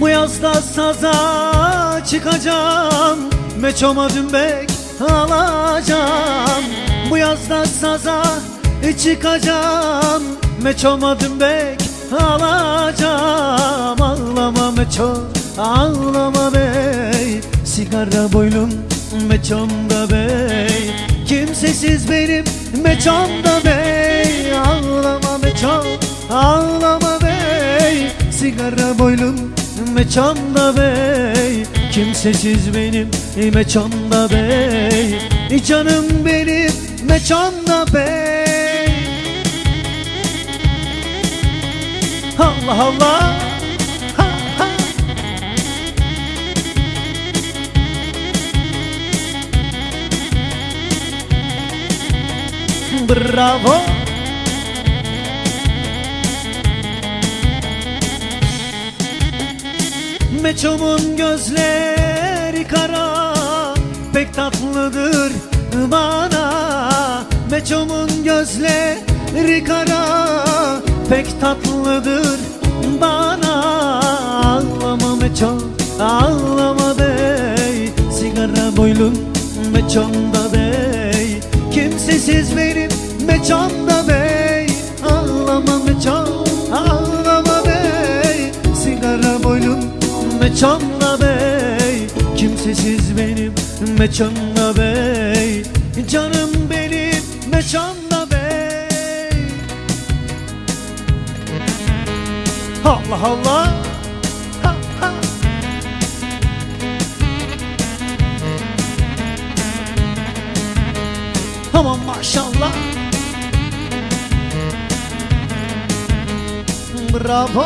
Bu yazda saza çıkacağım Meçoma dümbek alacağım. Bu yazda saza çıkacağım Meçoma dümbek alacağım. Ağlama meço ağlama bey Sigara boylum meçomda bey. Kimsesiz benim meçomda bey meçomda bey? Kimsesiz benim meçomda bey? Canım benim meçomda bey. Allah Allah. Bravo Meçomun gözleri kara Pek tatlıdır bana. Meçomun gözleri kara Pek tatlıdır bana. Ağlama meço ağlama bey Sigara boylum meçomda bey. Kimsesiz benim meçomda bey meçomda bey Kimsesiz benim meçomda bey. Canım benim meçomda bey. Allah Allah. Ha, ha. Aman maşallah. Bravo